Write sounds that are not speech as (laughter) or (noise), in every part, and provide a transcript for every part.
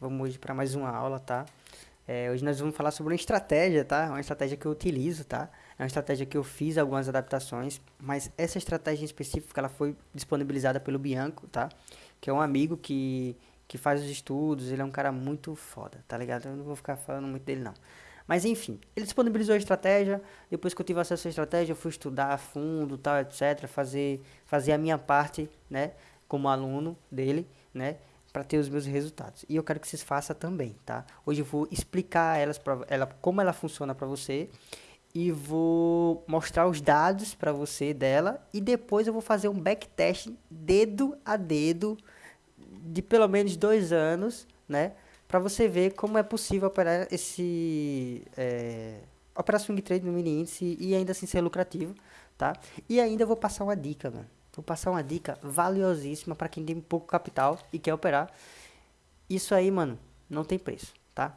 Vamos hoje para mais uma aula, tá? É, hoje nós vamos falar sobre uma estratégia, tá? Uma estratégia que eu utilizo, tá? É uma estratégia que eu fiz algumas adaptações, mas essa estratégia em específico, ela foi disponibilizada pelo Bianco, tá? Que é um amigo que, que faz os estudos, ele é um cara muito foda, tá ligado? Eu não vou ficar falando muito dele, não. Mas enfim, ele disponibilizou a estratégia, depois que eu tive acesso à estratégia, eu fui estudar a fundo, tal, etc, fazer, fazer a minha parte, né, como aluno dele, né, para ter os meus resultados. E eu quero que vocês façam também, tá? Hoje eu vou explicar elas pra, ela, como ela funciona para você e vou mostrar os dados para você dela e depois eu vou fazer um backtest dedo a dedo de pelo menos dois anos, né? para você ver como é possível operar esse é, swing trade no mini índice e ainda assim ser lucrativo, tá? E ainda vou passar uma dica, mano. Vou passar uma dica valiosíssima para quem tem pouco capital e quer operar. Isso aí, mano, não tem preço, tá?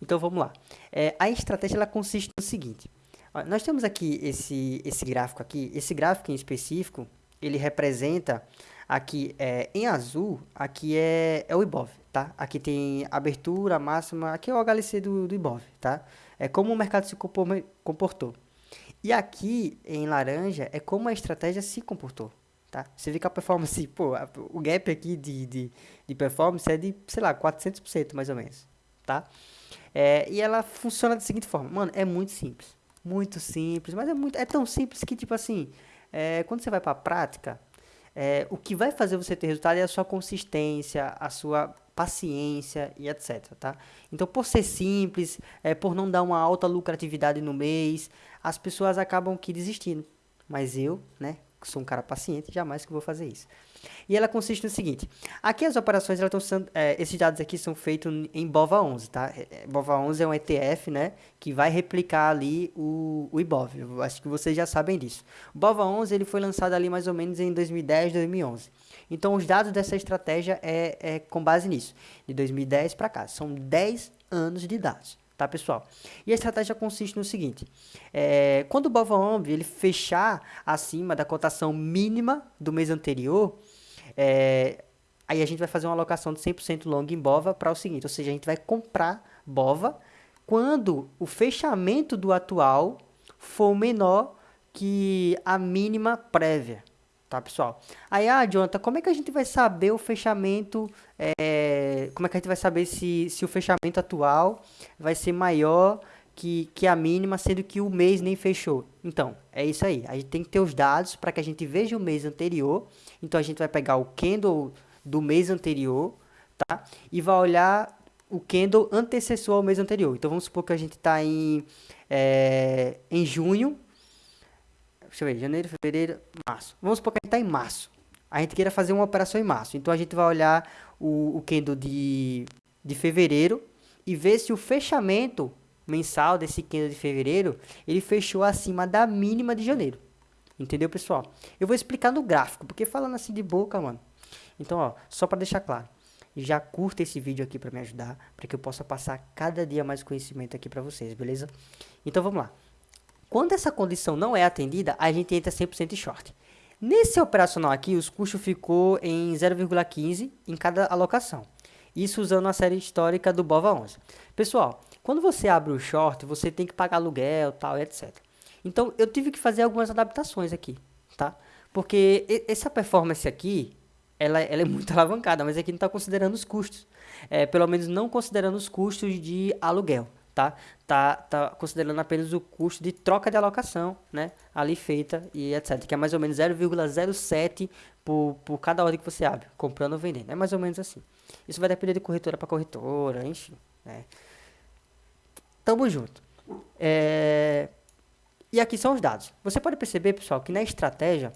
Então vamos lá. É, a estratégia ela consiste no seguinte. Nós temos aqui esse esse gráfico aqui. Esse gráfico em específico ele representa aqui é, em azul. Aqui é, é o IBOV tá? Aqui tem abertura, máxima, aqui é o HLC do, do Ibov, tá? É como o mercado se comportou. E aqui, em laranja, é como a estratégia se comportou, tá? Você vê que a performance, (laughs) pô, o gap aqui de, de, de performance é de, sei lá, 400% mais ou menos, tá? É, e ela funciona da seguinte forma, mano, é muito simples, muito simples, mas é, muito, é tão simples que, tipo assim, é, quando você vai para a prática, é, o que vai fazer você ter resultado é a sua consistência, a sua paciência e etc, tá? Então, por ser simples, é, por não dar uma alta lucratividade no mês, as pessoas acabam que desistindo. Mas eu, né, sou um cara paciente, jamais que vou fazer isso. E ela consiste no seguinte, aqui as operações, estão é, esses dados aqui são feitos em BOVA11, tá? É, é, BOVA11 é um ETF, né, que vai replicar ali o, o IBOV, eu acho que vocês já sabem disso. O BOVA11, ele foi lançado ali mais ou menos em 2010, 2011. Então, os dados dessa estratégia é, é com base nisso, de 2010 para cá, são 10 anos de dados tá pessoal? E a estratégia consiste no seguinte, é, quando o BOVA11 ele fechar acima da cotação mínima do mês anterior, é, aí a gente vai fazer uma alocação de 100% long em BOVA para o seguinte, ou seja, a gente vai comprar BOVA quando o fechamento do atual for menor que a mínima prévia, tá pessoal? Aí, ah, Jonathan, como é que a gente vai saber o fechamento, é, como é que a gente vai saber se, se o fechamento atual vai ser maior que, que a mínima, sendo que o mês nem fechou? Então, é isso aí, a gente tem que ter os dados para que a gente veja o mês anterior, então a gente vai pegar o candle do mês anterior, tá? E vai olhar o candle antecessor ao mês anterior. Então, vamos supor que a gente está em, é, em junho, Deixa eu ver, janeiro, fevereiro, março. Vamos supor que a gente está em março. A gente queira fazer uma operação em março. Então a gente vai olhar o, o candle de, de fevereiro e ver se o fechamento mensal desse candle de fevereiro, ele fechou acima da mínima de janeiro. Entendeu, pessoal? Eu vou explicar no gráfico, porque falando assim de boca, mano. Então, ó, só para deixar claro. Já curta esse vídeo aqui para me ajudar, para que eu possa passar cada dia mais conhecimento aqui para vocês, beleza? Então, vamos lá. Quando essa condição não é atendida, a gente entra 100% short. Nesse operacional aqui, os custos ficou em 0,15 em cada alocação. Isso usando a série histórica do BOVA11. Pessoal, quando você abre o short, você tem que pagar aluguel, tal, etc. Então, eu tive que fazer algumas adaptações aqui, tá? Porque essa performance aqui, ela, ela é muito (laughs) alavancada, mas aqui não está considerando os custos. É, pelo menos não considerando os custos de aluguel tá? Tá, tá considerando apenas o custo de troca de alocação, né? Ali feita e etc. Que é mais ou menos 0,07 por, por cada ordem que você abre, comprando ou vendendo. É mais ou menos assim. Isso vai depender de corretora para corretora, enfim, né? Tamo junto. É... E aqui são os dados. Você pode perceber, pessoal, que na estratégia,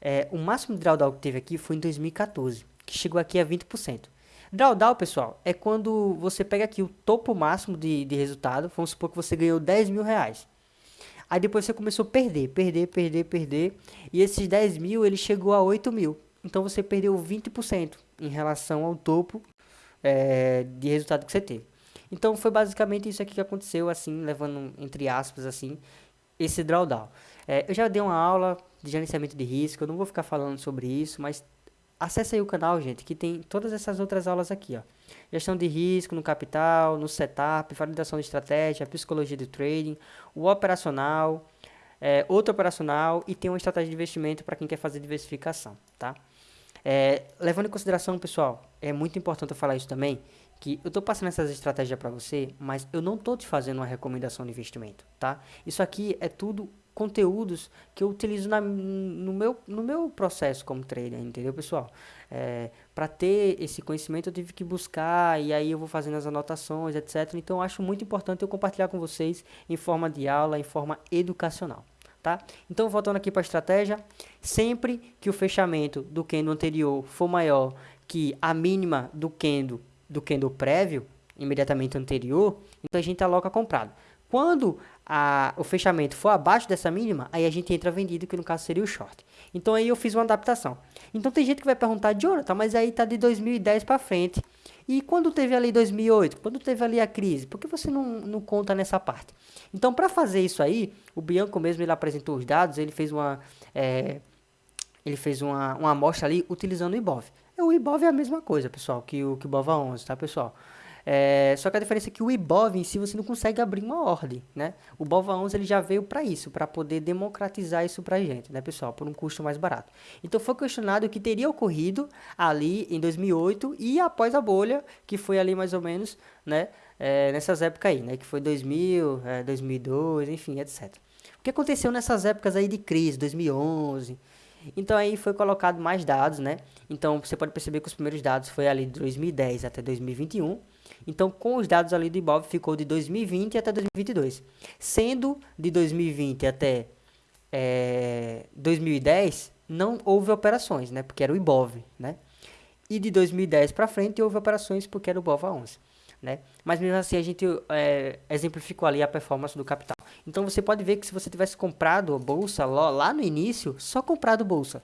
é, o máximo de drawdown que teve aqui foi em 2014, que chegou aqui a 20%. Drawdown, pessoal, é quando você pega aqui o topo máximo de, de resultado. Vamos supor que você ganhou 10 mil reais. Aí depois você começou a perder, perder, perder, perder. E esses 10 mil, ele chegou a 8 mil. Então você perdeu 20% em relação ao topo é, de resultado que você teve. Então foi basicamente isso aqui que aconteceu, assim, levando entre aspas, assim, esse drawdown. É, eu já dei uma aula de gerenciamento de risco, eu não vou ficar falando sobre isso, mas Acesse aí o canal, gente, que tem todas essas outras aulas aqui, ó. Gestão de risco no capital, no setup, validação de estratégia, psicologia de trading, o operacional, é, outro operacional e tem uma estratégia de investimento para quem quer fazer diversificação, tá? É, levando em consideração, pessoal, é muito importante eu falar isso também, que eu estou passando essas estratégias para você, mas eu não estou te fazendo uma recomendação de investimento, tá? Isso aqui é tudo conteúdos que eu utilizo na, no, meu, no meu processo como trader, entendeu, pessoal? É, para ter esse conhecimento eu tive que buscar e aí eu vou fazendo as anotações, etc. Então acho muito importante eu compartilhar com vocês em forma de aula, em forma educacional. Tá? Então, voltando aqui para a estratégia, sempre que o fechamento do candle anterior for maior que a mínima do candle, do candle prévio, imediatamente anterior, então a gente aloca comprado. Quando a, o fechamento for abaixo dessa mínima, aí a gente entra vendido, que no caso seria o short. Então aí eu fiz uma adaptação. Então tem gente que vai perguntar, Jonathan, mas aí tá de 2010 para frente. E quando teve ali 2008? Quando teve ali a crise? Por que você não, não conta nessa parte? Então para fazer isso aí, o Bianco mesmo ele apresentou os dados, ele fez uma... É, ele fez uma, uma amostra ali utilizando o IBOV. O IBOV é a mesma coisa, pessoal, que o, que o BOVA 11, tá, pessoal? É, só que a diferença é que o IBOV em si você não consegue abrir uma ordem, né? O BOVA 11 ele já veio para isso, para poder democratizar isso para a gente, né, pessoal? Por um custo mais barato. Então foi questionado o que teria ocorrido ali em 2008 e após a bolha, que foi ali mais ou menos, né? É, nessas épocas aí, né? Que foi 2000, é, 2002, enfim, etc. O que aconteceu nessas épocas aí de crise, 2011... Então aí foi colocado mais dados, né? Então você pode perceber que os primeiros dados foi ali de 2010 até 2021 então, com os dados ali do Ibov, ficou de 2020 até 2022. Sendo de 2020 até é, 2010, não houve operações, né? Porque era o Ibov, né? E de 2010 para frente houve operações porque era o BOVA 11, né? Mas mesmo assim a gente é, exemplificou ali a performance do capital. Então você pode ver que se você tivesse comprado a bolsa lá no início, só comprado bolsa,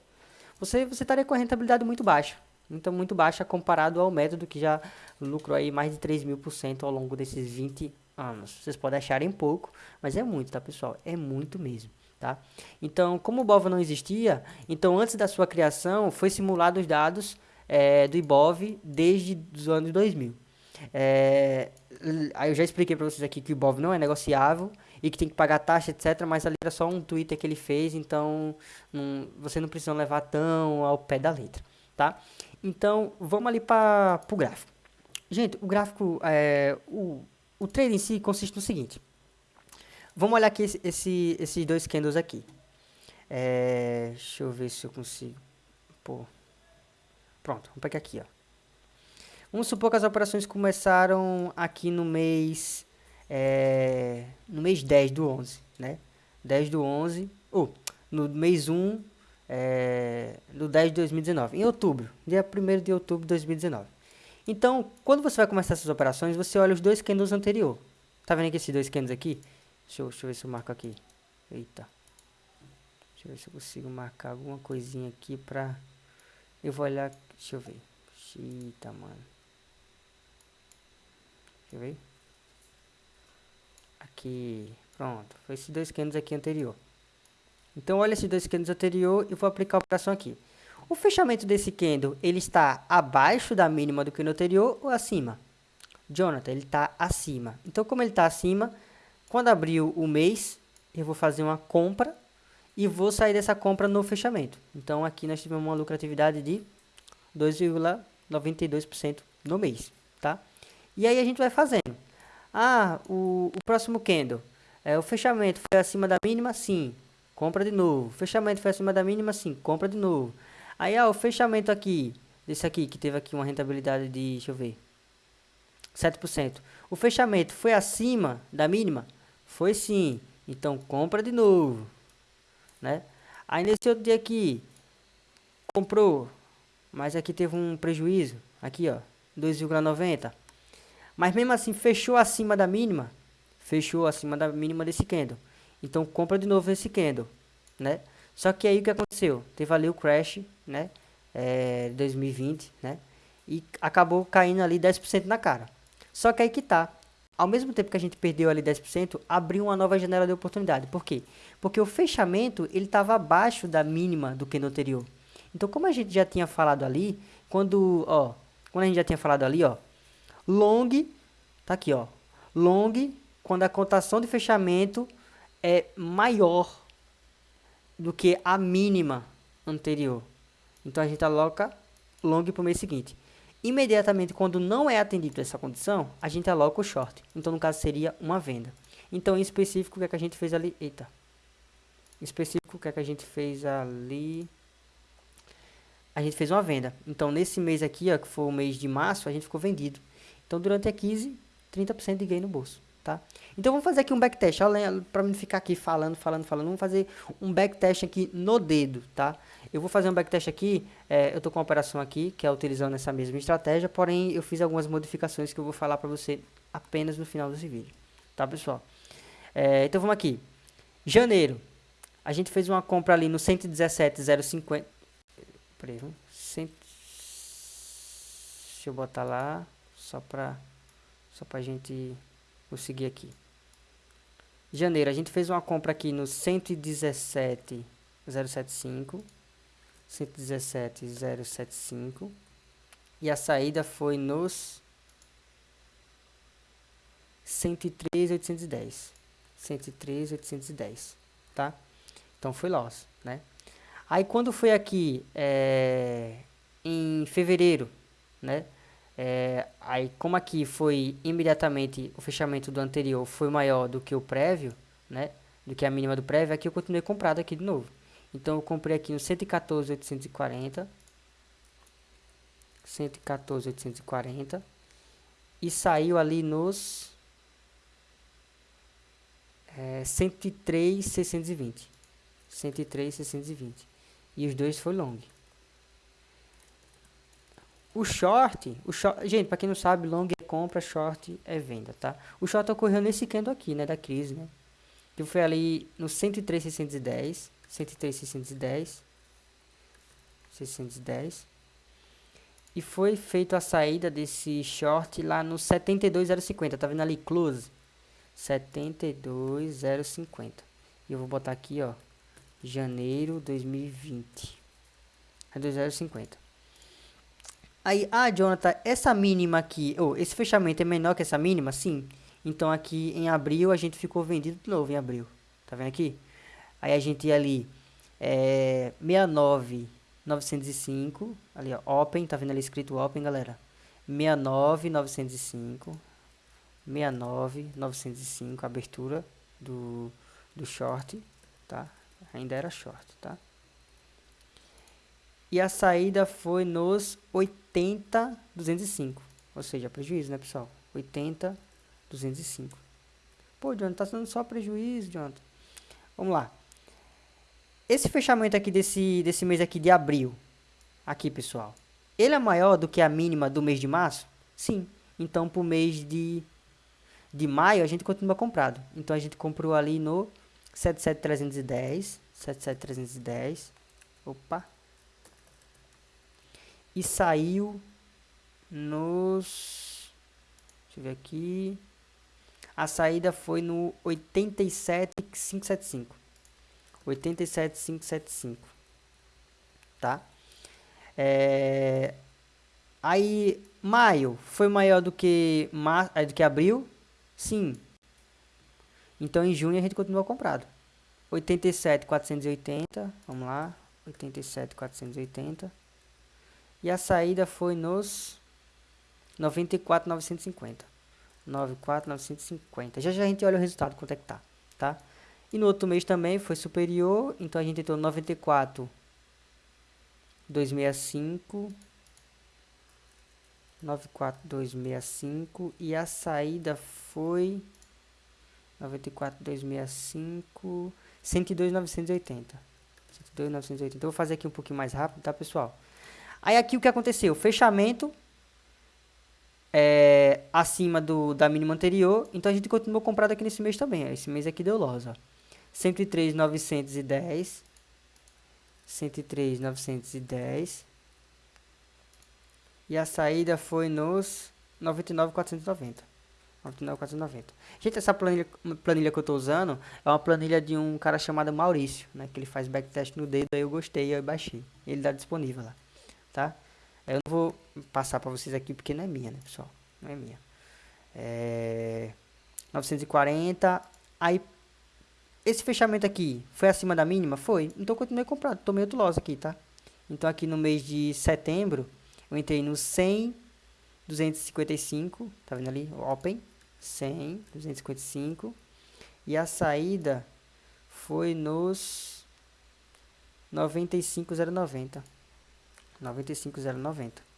você, você estaria com a rentabilidade muito baixa. Então, muito baixa comparado ao método que já lucrou aí mais de 3 mil por cento ao longo desses 20 anos. Vocês podem acharem pouco, mas é muito, tá, pessoal? É muito mesmo, tá? Então, como o BOVA não existia, então antes da sua criação, foi simulado os dados é, do IBOV desde os anos 2000. É, aí eu já expliquei para vocês aqui que o IBOV não é negociável e que tem que pagar taxa, etc. Mas ali era só um Twitter que ele fez, então não, você não precisa levar tão ao pé da letra, tá? Então, vamos ali para o gráfico. Gente, o gráfico, é, o, o trade em si consiste no seguinte. Vamos olhar aqui esse, esse, esses dois candles aqui. É, deixa eu ver se eu consigo. Pô. Pronto, vamos pegar aqui, ó. Vamos supor que as operações começaram aqui no mês... É, no mês 10 do 11, né? 10 do 11... Ou, oh, no mês 1 é, no 10 de 2019, em outubro, dia 1 de outubro de 2019. Então, quando você vai começar essas operações, você olha os dois candles anterior. Tá vendo aqui esses dois candles aqui? Deixa eu, deixa eu ver se eu marco aqui. Eita. Deixa eu ver se eu consigo marcar alguma coisinha aqui pra... Eu vou olhar... Deixa eu ver. Eita, mano. Deixa eu ver. Aqui. Pronto. Foi esses dois candles aqui anterior. Então, olha esses dois candles anterior e vou aplicar a operação aqui. O fechamento desse candle, ele está abaixo da mínima do candle anterior ou acima? Jonathan, ele está acima. Então, como ele está acima, quando abriu o mês, eu vou fazer uma compra e vou sair dessa compra no fechamento. Então, aqui nós tivemos uma lucratividade de 2,92% no mês, tá? E aí a gente vai fazendo. Ah, o, o próximo candle, é, o fechamento foi acima da mínima? Sim compra de novo. Fechamento foi acima da mínima, sim, compra de novo. Aí, ó, o fechamento aqui, desse aqui, que teve aqui uma rentabilidade de, deixa eu ver, 7%. O fechamento foi acima da mínima? Foi sim. Então, compra de novo, né? Aí, nesse outro dia aqui, comprou, mas aqui teve um prejuízo, aqui, ó, 2,90. Mas mesmo assim, fechou acima da mínima, fechou acima da mínima desse candle. Então compra de novo esse candle, né? Só que aí o que aconteceu? Teve ali o crash, né? É, 2020, né? E acabou caindo ali 10% na cara. Só que aí que tá. Ao mesmo tempo que a gente perdeu ali 10%, abriu uma nova janela de oportunidade. Por quê? Porque o fechamento, ele estava abaixo da mínima do candle anterior. Então, como a gente já tinha falado ali, quando, ó, quando a gente já tinha falado ali, ó, Long, tá aqui, ó. Long, quando a cotação de fechamento é maior do que a mínima anterior. Então a gente aloca long para o mês seguinte. Imediatamente, quando não é atendido essa condição, a gente aloca o short. Então, no caso, seria uma venda. Então, em específico, o que, é que a gente fez ali? Eita. Em específico, o que, é que a gente fez ali? A gente fez uma venda. Então, nesse mês aqui, ó, que foi o mês de março, a gente ficou vendido. Então, durante a 15, 30% de ganho no bolso, tá? Então, vamos fazer aqui um backtest. Para não ficar aqui falando, falando, falando, vamos fazer um backtest aqui no dedo, tá? Eu vou fazer um backtest aqui, é, eu estou com uma operação aqui, que é utilizando essa mesma estratégia, porém eu fiz algumas modificações que eu vou falar para você apenas no final desse vídeo. Tá, pessoal? É, então vamos aqui. Janeiro, a gente fez uma compra ali no 117,050. Peraí, vamos. Cent... Deixa eu botar lá, só para só a gente conseguir aqui. Janeiro, a gente fez uma compra aqui no 117,075. 117,075 e a saída foi nos 103,810 103,810 tá? Então foi loss, né? Aí quando foi aqui é, em fevereiro, né? É, aí como aqui foi imediatamente o fechamento do anterior foi maior do que o prévio, né? Do que a mínima do prévio, aqui eu continuei comprado aqui de novo. Então eu comprei aqui no 114,840. 114,840. E saiu ali nos é, 103,620. 103,620. E os dois foi long. O short, o short, gente, para quem não sabe, long é compra, short é venda, tá? O short ocorreu nesse candle aqui, né, da crise, né? Que foi ali no 103,610 103, 610. 610. E foi feita a saída desse short lá no 72,050. Tá vendo ali? Close. 72,050. E eu vou botar aqui, ó. Janeiro 2020. É 2,050. Aí, ah, Jonathan, essa mínima aqui, ou oh, esse fechamento é menor que essa mínima? Sim. Então aqui em abril a gente ficou vendido de novo em abril. Tá vendo aqui? Aí a gente ia ali, é, 69, 905, ali ó, Open, tá vendo ali escrito Open, galera? 69, 905, 69, 905, abertura do, do short, tá? Ainda era short, tá? E a saída foi nos 80, 205, ou seja, prejuízo, né, pessoal? 80, 205. Pô, Jonathan, tá sendo só prejuízo, Jonathan. Vamos lá. Esse fechamento aqui desse, desse mês aqui de abril, aqui pessoal, ele é maior do que a mínima do mês de março? Sim. Então, para o mês de, de maio, a gente continua comprado. Então, a gente comprou ali no 77310, 77310, opa, e saiu nos, deixa eu ver aqui, a saída foi no 87575. 87575. Tá? É, aí, maio foi maior do que, mar, é, do que abril? Sim. Então, em junho a gente continua comprado. 87,480. Vamos lá. 87,480. E a saída foi nos 94,950. 94,950. Já já a gente olha o resultado, quanto é que tá, tá? E no outro mês também foi superior, então a gente entrou 94, 265, 94265 e a saída foi 94265, 102,980. 102,980. Eu vou fazer aqui um pouquinho mais rápido, tá, pessoal? Aí aqui o que aconteceu? Fechamento é, acima do, da mínima anterior, então a gente continuou comprado aqui nesse mês também. Esse mês aqui deu loss, ó. 103,910. 103,910. E a saída foi nos 99,490. 99,490. Gente, essa planilha, planilha que eu estou usando é uma planilha de um cara chamado Maurício, né? Que ele faz backtest no dedo, aí eu gostei, eu baixei. Ele está disponível lá, tá? Eu não vou passar para vocês aqui porque não é minha, né, pessoal? não é minha. É, 940, aí esse fechamento aqui foi acima da mínima? Foi. Então continuei comprando, tomei outro loss aqui, tá? Então aqui no mês de setembro, eu entrei no 100, 255, tá vendo ali? Open, 100, 255. E a saída foi nos 95090. 95090.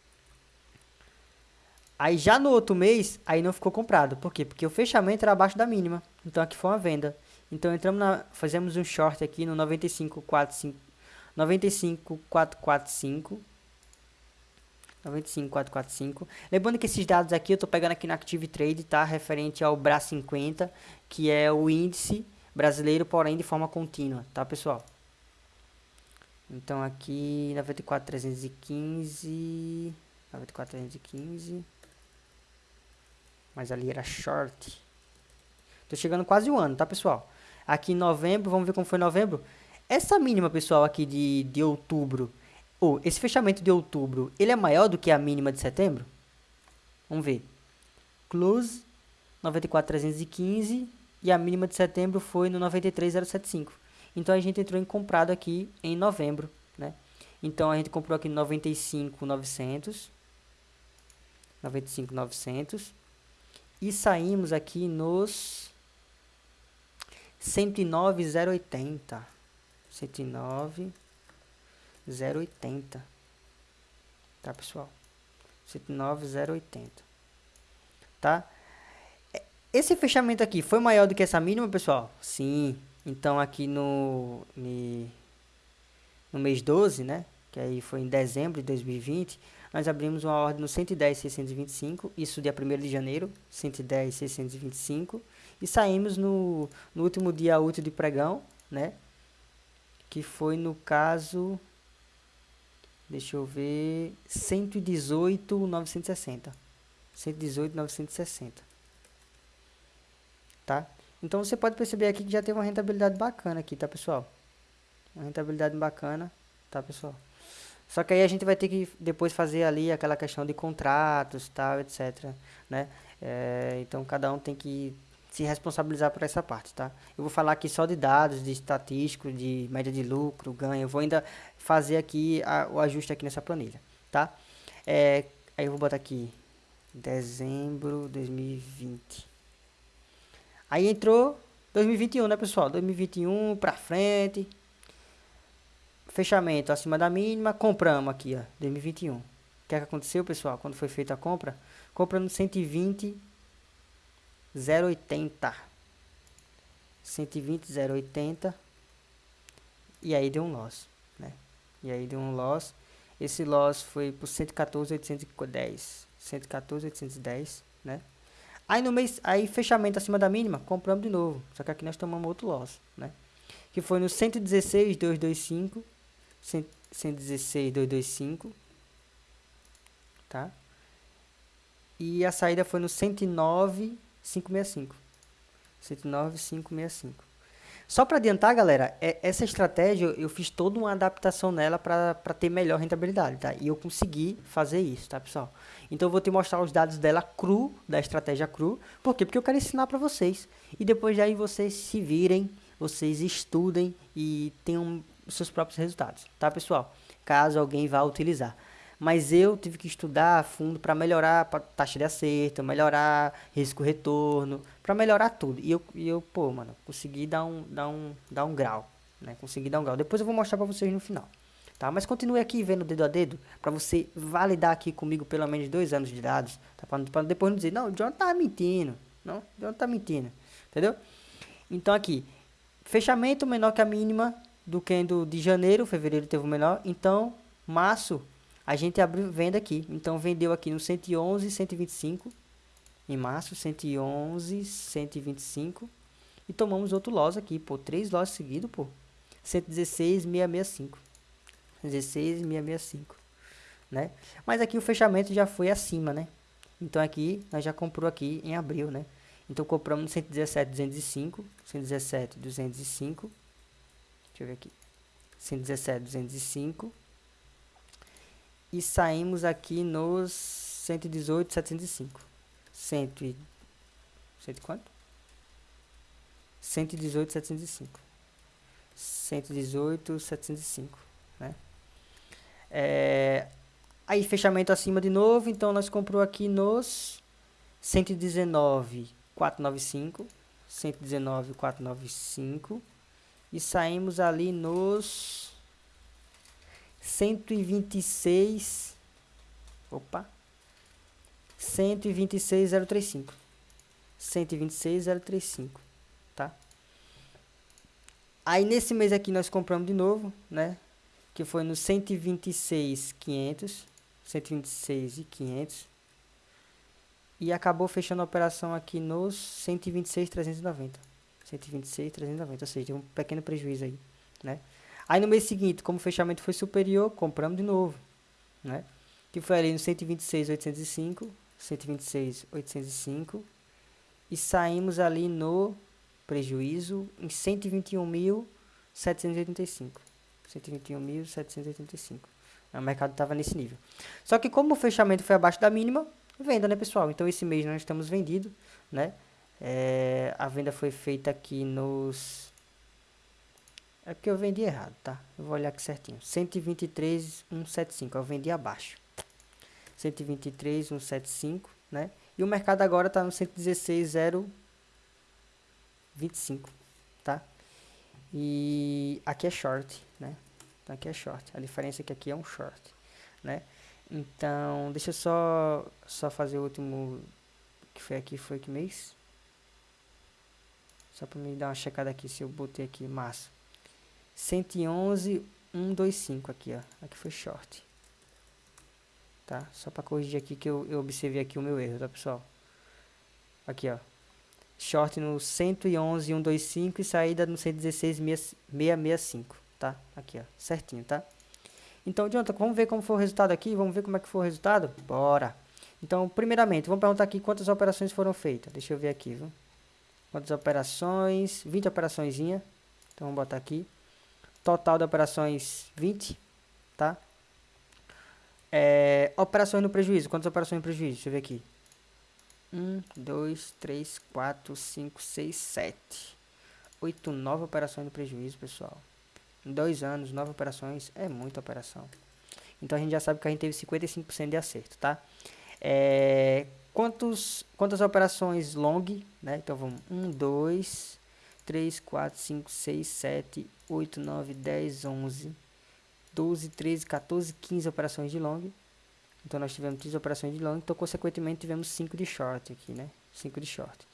Aí já no outro mês, aí não ficou comprado. Por quê? Porque o fechamento era abaixo da mínima. Então aqui foi uma venda. Então entramos na, fazemos um short aqui no 95445 95445 95445. Lembrando que esses dados aqui eu estou pegando aqui na Active Trade, tá? Referente ao BRA 50, que é o índice brasileiro, porém de forma contínua, tá, pessoal? Então aqui 94315 94315 Mas ali era short. Tô chegando quase um ano, tá, pessoal? Aqui em novembro, vamos ver como foi novembro. Essa mínima, pessoal, aqui de, de outubro, ou esse fechamento de outubro, ele é maior do que a mínima de setembro? Vamos ver. Close 94,315 e a mínima de setembro foi no 93,075. Então a gente entrou em comprado aqui em novembro, né? Então a gente comprou aqui no 95,900. 95,900. E saímos aqui nos 109,080. 109,080. Tá, pessoal? 109,080. Tá? Esse fechamento aqui foi maior do que essa mínima, pessoal? Sim. Então, aqui no, no mês 12, né? Que aí foi em dezembro de 2020, nós abrimos uma ordem no 110,625, isso dia 1 de janeiro, 110,625, e saímos no, no último dia útil de pregão, né? Que foi no caso, deixa eu ver, 118,960. 118,960. Tá? Então você pode perceber aqui que já tem uma rentabilidade bacana aqui, tá, pessoal? Uma rentabilidade bacana, tá, pessoal? Só que aí a gente vai ter que depois fazer ali aquela questão de contratos, tal, etc, né? É, então cada um tem que se responsabilizar por essa parte, tá? Eu vou falar aqui só de dados, de estatístico, de média de lucro, ganho. Eu vou ainda fazer aqui a, o ajuste aqui nessa planilha, tá? É, aí eu vou botar aqui dezembro de 2020. Aí entrou 2021, né, pessoal? 2021 para frente. Fechamento acima da mínima, compramos aqui, ó, 2021. O que, é que aconteceu, pessoal? Quando foi feita a compra? Comprando 120 080 120 080 e aí deu um loss, né? E aí deu um loss. Esse loss foi por 114 810, 114 810, né? Aí no mês, aí fechamento acima da mínima, compramos de novo. Só que aqui nós tomamos outro loss, né? Que foi no 116 225, 116 225, tá? E a saída foi no 109 565. 109 565. Só para adiantar, galera, é, essa estratégia eu fiz toda uma adaptação nela para ter melhor rentabilidade, tá? E eu consegui fazer isso, tá, pessoal? Então eu vou te mostrar os dados dela cru, da estratégia cru. Por quê? Porque eu quero ensinar para vocês. E depois daí vocês se virem, vocês estudem e tenham seus próprios resultados, tá, pessoal? Caso alguém vá utilizar. Mas eu tive que estudar a fundo para melhorar a taxa de acerto, melhorar risco-retorno, para melhorar tudo. E eu, e eu, pô, mano, consegui dar um, dar um, dar um grau, né? Consegui dar um grau. Depois eu vou mostrar para vocês no final, tá? Mas continue aqui vendo dedo a dedo, para você validar aqui comigo pelo menos dois anos de dados, tá? Para depois não dizer, não, o John tá mentindo, não, o John tá mentindo, entendeu? Então aqui, fechamento menor que a mínima do que do de janeiro, fevereiro teve o menor, então março a gente abriu venda aqui. Então vendeu aqui no 111, 125 em março, 111, 125 e tomamos outro loss aqui, pô, três loss seguidos, pô. 116, 665. 16, 665, né? Mas aqui o fechamento já foi acima, né? Então aqui nós já comprou aqui em abril, né? Então compramos no 117, 205, 117, 205. Deixa eu ver aqui. 117, 205 e saímos aqui nos 118, 705. Cento e... Cento quanto? 118,705. 118,705, né? É, aí fechamento acima de novo, então nós comprou aqui nos 119,495, 119,495 e saímos ali nos 126 opa 126,035 126,035 tá? Aí nesse mês aqui nós compramos de novo né que foi no 126,500 126,500 e acabou fechando a operação aqui nos 126,390 126,390 ou seja, um pequeno prejuízo aí né Aí no mês seguinte, como o fechamento foi superior, compramos de novo, né? Que foi ali no 126.805, 126.805 e saímos ali no prejuízo em 121.785. 121.785. O mercado estava nesse nível. Só que como o fechamento foi abaixo da mínima, venda, né, pessoal? Então esse mês nós estamos vendido, né? É, a venda foi feita aqui nos é porque eu vendi errado, tá? Eu vou olhar aqui certinho. 123,175. Eu vendi abaixo. 123,175, né? E o mercado agora tá no 116,025, tá? E aqui é short, né? Então aqui é short. A diferença é que aqui é um short, né? Então, deixa eu só, só fazer o último que foi aqui, foi que mês? Só para me dar uma checada aqui se eu botei aqui massa. 111, 125 aqui, ó. Aqui foi short. Tá? Só para corrigir aqui que eu, eu observei aqui o meu erro, tá, pessoal? Aqui, ó. Short no 111, 125 e saída no 116, 665, tá? Aqui, ó. Certinho, tá? Então, Jonathan, vamos ver como foi o resultado aqui? Vamos ver como é que foi o resultado? Bora! Então, primeiramente, vamos perguntar aqui quantas operações foram feitas. Deixa eu ver aqui, viu? Quantas operações? 20 operações. Então, vamos botar aqui. Total de operações 20, tá? É, operações no prejuízo. Quantas operações no prejuízo? Deixa eu ver aqui. 1, 2, 3, 4, 5, 6, 7. 8, 9 operações no prejuízo, pessoal. Em dois anos, 9 operações é muita operação. Então a gente já sabe que a gente teve 55% de acerto, tá? É, quantos, quantas operações long, né? Então vamos 1, 2, 3, 4, 5, 6, 7, 8, 9, 10, 11, 12, 13, 14, 15 operações de long. Então nós tivemos 15 operações de long, então consequentemente tivemos 5 de short aqui, né? 5 de short.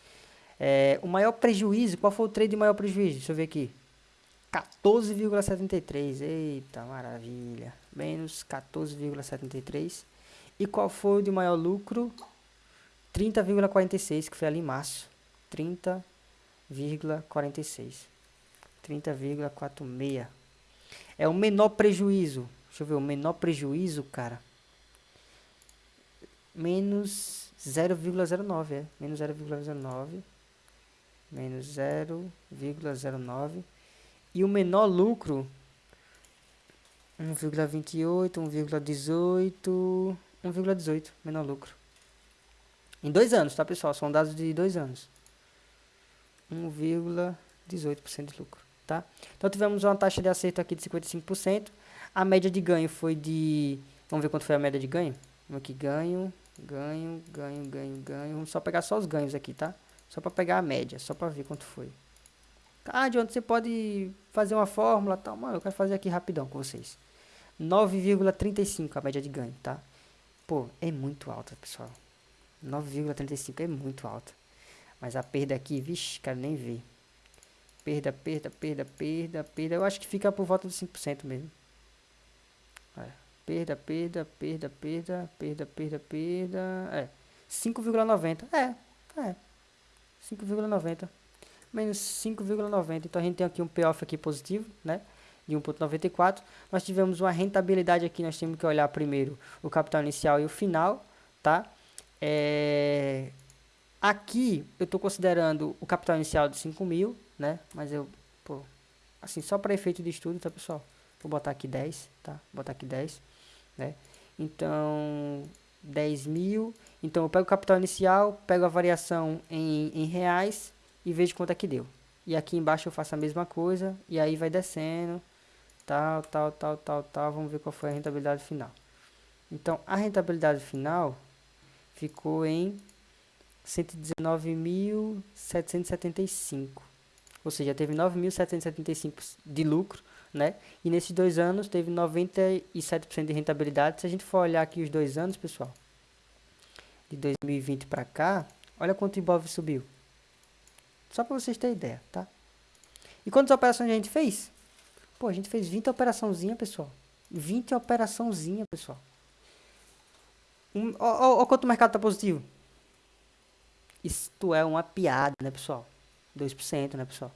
É, o maior prejuízo, qual foi o trade de maior prejuízo? Deixa eu ver aqui. 14,73. Eita, maravilha. Menos 14,73. E qual foi o de maior lucro? 30,46, que foi ali em março. 30,46. 30,46. É o menor prejuízo. Deixa eu ver, o menor prejuízo, cara. Menos 0,09, é. Menos 0,09. Menos 0,09. E o menor lucro, 1,28, 1,18, 1,18, menor lucro. Em dois anos, tá pessoal? São dados de dois anos. 1,18% de lucro tá? Então tivemos uma taxa de acerto aqui de 55%. A média de ganho foi de... Vamos ver quanto foi a média de ganho? Vamos aqui, ganho, ganho, ganho, ganho, ganho. Vamos só pegar só os ganhos aqui, tá? Só para pegar a média, só para ver quanto foi. Ah, de onde você pode fazer uma fórmula tal. Mano, eu quero fazer aqui rapidão com vocês. 9,35 a média de ganho, tá? Pô, é muito alta, pessoal. 9,35 é muito alta. Mas a perda aqui, vixe, quero nem ver. Perda, perda, perda, perda, perda. Eu acho que fica por volta de 5% mesmo. É. Perda, perda, perda, perda, perda, perda, perda. É. 5,90. É, é. 5,90. Menos 5,90. Então a gente tem aqui um payoff aqui positivo, né? De 1,94. Nós tivemos uma rentabilidade aqui. Nós temos que olhar primeiro o capital inicial e o final, tá? É... Aqui eu estou considerando o capital inicial de 5 mil né? Mas eu, pô, assim, só para efeito de estudo, tá, pessoal? Vou botar aqui 10, tá? Vou botar aqui 10, né? Então, 10 mil. Então eu pego o capital inicial, pego a variação em, em reais e vejo quanto é que deu. E aqui embaixo eu faço a mesma coisa e aí vai descendo, tal, tal, tal, tal, tal. Vamos ver qual foi a rentabilidade final. Então a rentabilidade final ficou em 119.775. Ou seja, teve 9.775 de lucro, né? E nesses dois anos teve 97% de rentabilidade. Se a gente for olhar aqui os dois anos, pessoal, de 2020 para cá, olha quanto o Ibov subiu. Só para vocês terem ideia, tá? E quantas operações a gente fez? Pô, a gente fez 20 operaçãozinha, pessoal. 20 operaçãozinha, pessoal. Um, quanto o mercado tá positivo. Isto é uma piada, né, pessoal? 2%, né, pessoal?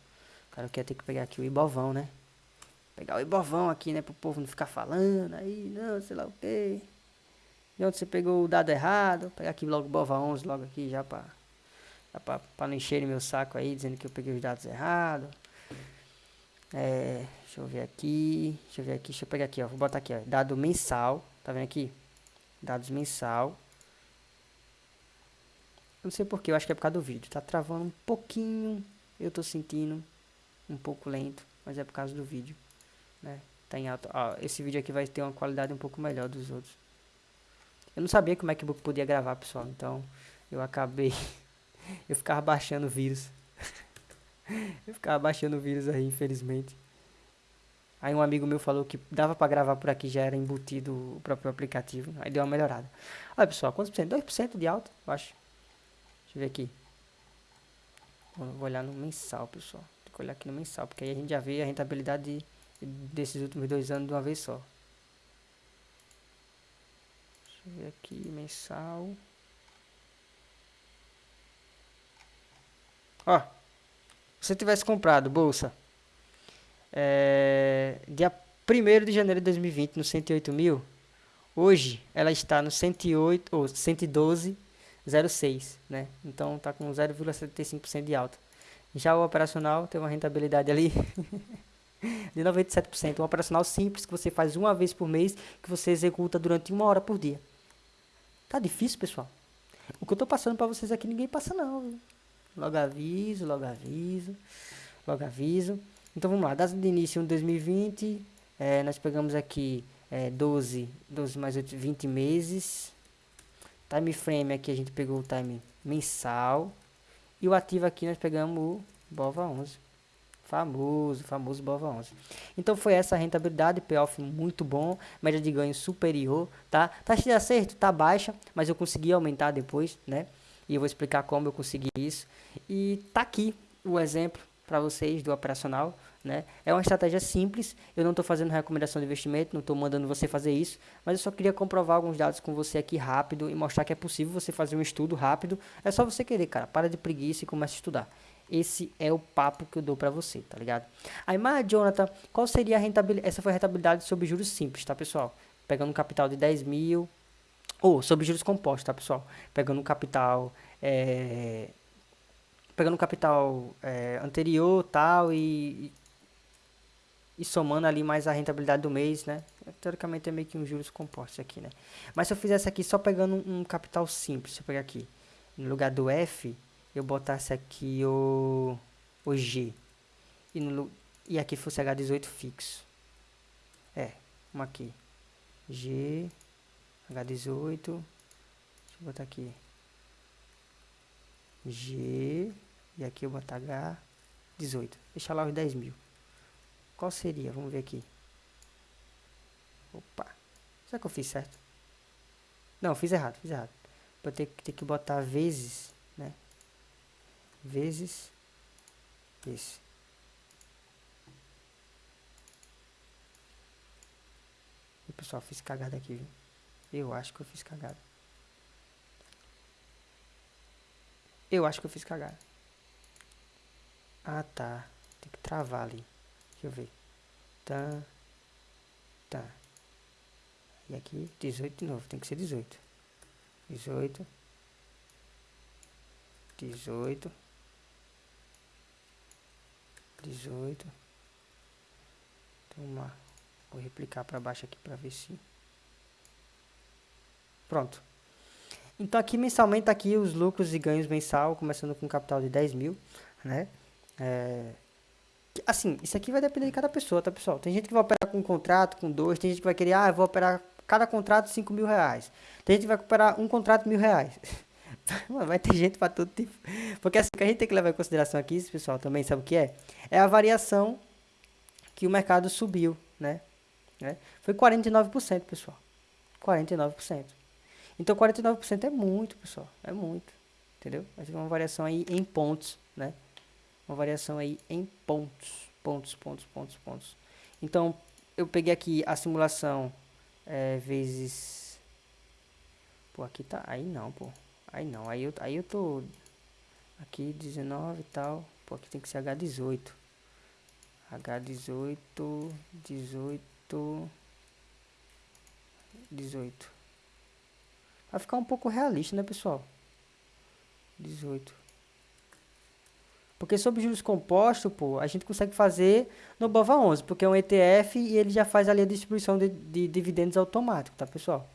O cara quer ter que pegar aqui o Ibovão, né? Pegar o Ibovão aqui, né, pro povo não ficar falando aí, não, sei lá o quê. De onde você pegou o dado errado. Vou pegar aqui logo o Bova 11, logo aqui já pra Pra, pra não encherem meu saco aí, dizendo que eu peguei os dados errados. É, deixa eu ver aqui. Deixa eu ver aqui. Deixa eu pegar aqui, ó. Vou botar aqui, ó. Dado mensal. Tá vendo aqui? Dados mensal. Não sei porquê, eu acho que é por causa do vídeo. Tá travando um pouquinho. Eu tô sentindo um pouco lento, mas é por causa do vídeo. Né? Tá em alto. Esse vídeo aqui vai ter uma qualidade um pouco melhor dos outros. Eu não sabia que o MacBook podia gravar, pessoal. Então eu acabei (laughs) eu ficava baixando vírus. (laughs) eu ficava baixando vírus aí, infelizmente. Aí um amigo meu falou que dava para gravar por aqui, já era embutido o próprio aplicativo. Aí deu uma melhorada. Olha pessoal, quantos por cento? 2% de alta, eu acho. Deixa eu ver aqui. Vou olhar no mensal, pessoal. Tem que olhar aqui no mensal, porque aí a gente já vê a rentabilidade desses últimos dois anos de uma vez só. Deixa eu ver aqui, mensal. Ó, se você tivesse comprado bolsa é, dia 1 de janeiro de 2020 no 108 mil, hoje ela está no 108 ou 112,06, né? Então tá com 0,75% de alta. Já o operacional tem uma rentabilidade ali (laughs) de 97%. Um operacional simples que você faz uma vez por mês, que você executa durante uma hora por dia. Tá difícil, pessoal? O que eu tô passando para vocês aqui ninguém passa não. Viu? Logo aviso, logo aviso, logo aviso. Então vamos lá, data de início em 2020, é, nós pegamos aqui é, 12, 12 mais 8, 20 meses. Time frame aqui a gente pegou o time mensal. E o ativo aqui nós pegamos o BOVA 11. Famoso, famoso BOVA 11. Então foi essa rentabilidade, payoff muito bom, média de ganho superior, tá? Taxa de acerto tá baixa, mas eu consegui aumentar depois, né? e eu vou explicar como eu consegui isso. E tá aqui o exemplo para vocês do operacional, né? É uma estratégia simples, eu não estou fazendo recomendação de investimento, não estou mandando você fazer isso, mas eu só queria comprovar alguns dados com você aqui rápido e mostrar que é possível você fazer um estudo rápido. É só você querer, cara, para de preguiça e comece a estudar. Esse é o papo que eu dou para você, tá ligado? Aí, mas Jonathan, qual seria a rentabilidade? Essa foi a rentabilidade sobre juros simples, tá, pessoal? Pegando um capital de 10 mil, ou sobre juros compostos, tá, pessoal? Pegando um capital. É, pegando um capital é, anterior tal e, e somando ali mais a rentabilidade do mês, né? Teoricamente é meio que um juros compostos aqui, né? Mas se eu fizesse aqui só pegando um, capital simples, se eu pegar aqui, no lugar do F, eu botasse aqui o, o G. E, no, e aqui fosse H18 fixo. É, uma aqui. G H18. Deixa eu botar aqui. G. E aqui eu botar H18. Deixa lá os 10 mil. Qual seria? Vamos ver aqui. Opa. Será que eu fiz certo? Não, fiz errado, fiz errado. Vou ter, ter que botar vezes, né? Vezes esse. E pessoal, fiz cagada aqui, viu? Eu acho que eu fiz cagada. Eu acho que eu fiz cagada. Ah, tá. Tem que travar ali. Deixa eu ver. Tá. Tá. E aqui, 18 de novo. Tem que ser 18. 18. 18. 18. Então, vou replicar para baixo aqui para ver se... Pronto. Então aqui mensalmente tá aqui os lucros e ganhos mensal, começando com um capital de 10 mil, né? É, assim, isso aqui vai depender de cada pessoa, tá pessoal? Tem gente que vai operar com um contrato, com dois, tem gente que vai querer, ah, eu vou operar cada contrato 5 mil reais. Tem gente que vai operar um contrato mil reais. (laughs) vai ter gente para todo tipo. Porque assim, o que a gente tem que levar em consideração aqui, pessoal, também sabe o que é? É a variação que o mercado subiu, né? né? Foi 49%, pessoal. 49%. Então 49% é muito, pessoal. É muito. Entendeu? Mas uma variação aí em pontos, né? Uma variação aí em pontos. Pontos, pontos, pontos, pontos. Então, eu peguei aqui a simulação é, vezes... Pô, aqui tá... Aí não, pô. Aí não. Aí eu, aí eu tô... Aqui 19 e tal. Pô, aqui tem que ser H18. H18... 18... 18. Vai ficar um pouco realista, né, pessoal? 18. Porque sobre juros compostos, pô, a gente consegue fazer no BOVA 11, porque é um ETF e ele já faz ali a distribuição de, de dividendos automático, tá, pessoal?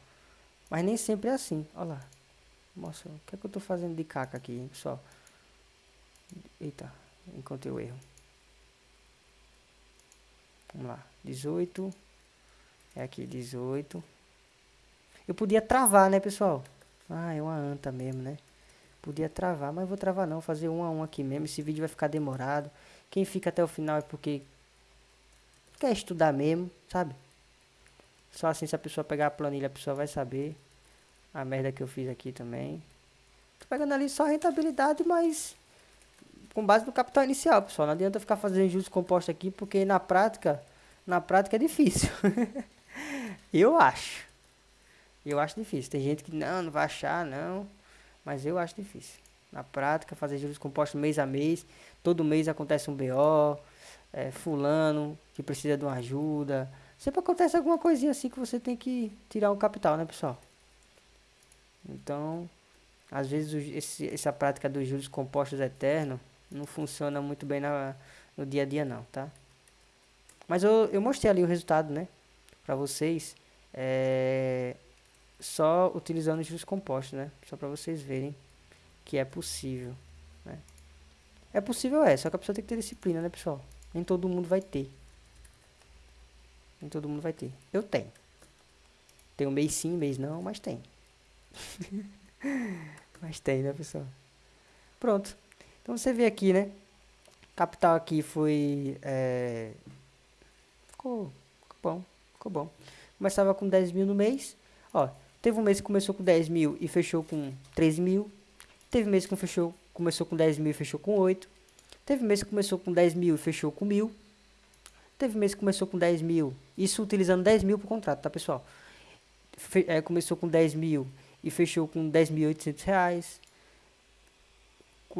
Mas nem sempre é assim. Olha lá. Nossa, o que é que eu tô fazendo de caca aqui, hein, pessoal? Eita, encontrei o erro. Vamos lá. 18. É aqui, 18. Eu podia travar, né, pessoal? Ah, é uma anta mesmo, né? Podia travar, mas vou travar não, fazer um a um aqui mesmo. Esse vídeo vai ficar demorado. Quem fica até o final é porque quer estudar mesmo, sabe? Só assim, se a pessoa pegar a planilha, a pessoa vai saber a merda que eu fiz aqui também. Tô pegando ali só rentabilidade, mas com base no capital inicial, pessoal. Não adianta ficar fazendo juros compostos aqui, porque na prática, na prática é difícil. (laughs) eu acho. Eu acho difícil. Tem gente que não, não vai achar, não. Mas eu acho difícil. Na prática, fazer juros compostos mês a mês. Todo mês acontece um BO. É, fulano que precisa de uma ajuda. Sempre acontece alguma coisinha assim que você tem que tirar um capital, né, pessoal? Então, às vezes esse, essa prática dos juros compostos eternos não funciona muito bem na, no dia a dia não, tá? Mas eu, eu mostrei ali o resultado, né? Pra vocês. É, só utilizando juros compostos, né? Só para vocês verem que é possível, né? É possível é, só que a pessoa tem que ter disciplina, né, pessoal? Nem todo mundo vai ter. Nem todo mundo vai ter. Eu tenho. Um mês sim, mês não, mas tem. (laughs) mas tem, né, pessoal? Pronto. Então você vê aqui, né? Capital aqui foi... É... Ficou, ficou bom, ficou bom. Começava com 10 mil no mês. Ó, Teve um mês que começou com 10 mil e fechou com 13 mil. Teve mês que fechou, começou com 10 mil e fechou com 8. Teve mês que começou com 10 mil e fechou com mil. Teve mês que começou com 10 mil, isso utilizando 10 mil por contrato, tá pessoal? Fe, é, começou com 10 mil e fechou com 10.800 reais.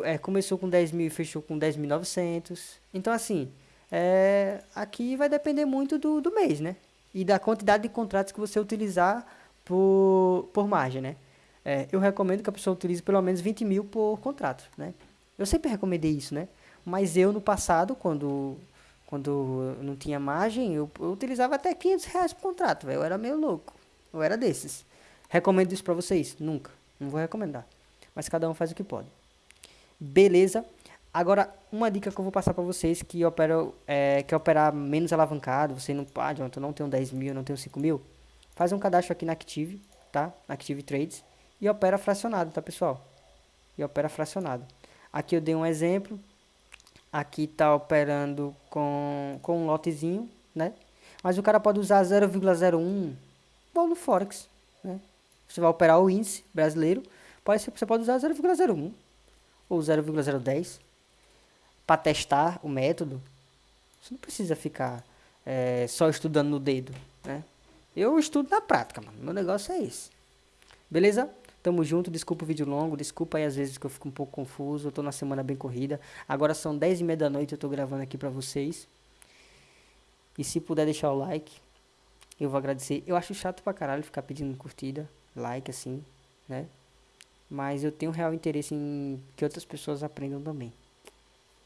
É, começou com 10 mil e fechou com 10.900. Então, assim, é, aqui vai depender muito do, do mês, né? E da quantidade de contratos que você utilizar por, por margem, né? É, eu recomendo que a pessoa utilize pelo menos 20 mil por contrato, né? Eu sempre recomendei isso, né? Mas eu, no passado, quando, quando não tinha margem, eu, eu utilizava até 500 reais por contrato, velho. Eu era meio louco. Eu era desses. Recomendo isso pra vocês? Nunca. Não vou recomendar. Mas cada um faz o que pode. Beleza? Agora, uma dica que eu vou passar para vocês que opera, é, que operar menos alavancado, você não pode, eu não tenho 10 mil, não tenho 5 mil, faz um cadastro aqui na Active, tá? Active Trades e opera fracionado, tá, pessoal? E opera fracionado. Aqui eu dei um exemplo. Aqui tá operando com, com um lotezinho, né? Mas o cara pode usar 0,01 bom no Forex, né? Você vai operar o índice brasileiro, pode, você pode usar 0,01 ou 0,010 para testar o método. Você não precisa ficar é, só estudando no dedo, né? Eu estudo na prática, mano. Meu negócio é esse. Beleza? Tamo junto, desculpa o vídeo longo, desculpa aí às vezes que eu fico um pouco confuso, eu tô na semana bem corrida. Agora são 10 e meia da noite, eu tô gravando aqui pra vocês. E se puder deixar o like, eu vou agradecer. Eu acho chato pra caralho ficar pedindo curtida, like assim, né? Mas eu tenho real interesse em que outras pessoas aprendam também.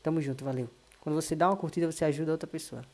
Tamo junto, valeu. Quando você dá uma curtida, você ajuda outra pessoa.